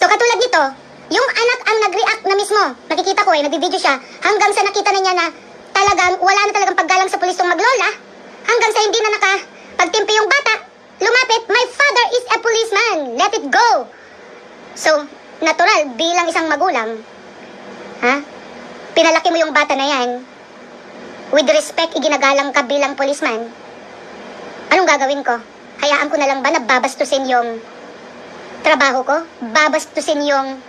So katulad nito, yung anak ang nag-react na mismo. Nakikita ko eh, nagbi-video siya. Hanggang sa nakita na niya na talagang wala na talagang paggalang sa pulis tong maglola. Hanggang sa hindi na naka pagtimpi yung bata. Lumapit, my father is a policeman. Let it go. So, natural, bilang isang magulang, ha? Pinalaki mo yung bata na yan. With respect, iginagalang ka bilang policeman. Anong gagawin ko? Hayaan ko na lang ba na babastusin yung trabaho ko? Babastusin yung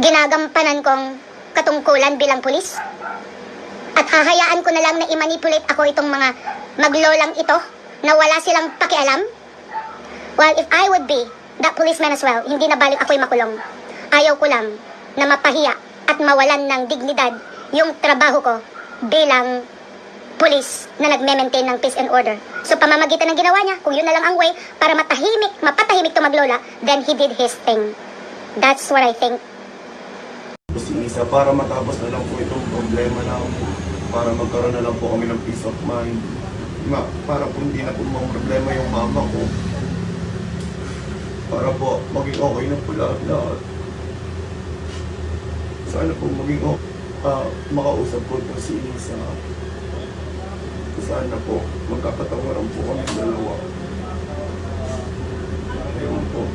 ginagampanan kong katungkulan bilang pulis? At hahayaan ko na lang na i-manipulate ako itong mga maglolang ito na wala silang pakialam? Well, if I would be that policeman as well, hindi na balik ako'y makulong. Ayaw ko lang na mapahiya at mawalan ng dignidad yung trabaho ko bilang pulis na nagme-maintain ng peace and order. So pamamagitan ng ginawa niya, kung yun na lang ang way para matahimik, mapatahimik to maglola, then he did his thing. That's what I think. Isa para matapos na lang po itong problema na para magkaroon na lang po kami ng peace of mind. Ma, para po hindi na po mga problema yung mama ko. Para po maging okay na po lahat lahat. Sana po maging okay. Ah, makausap po ito si Isa. Sana po magkapatawaran po kami dalawa. Ayun po.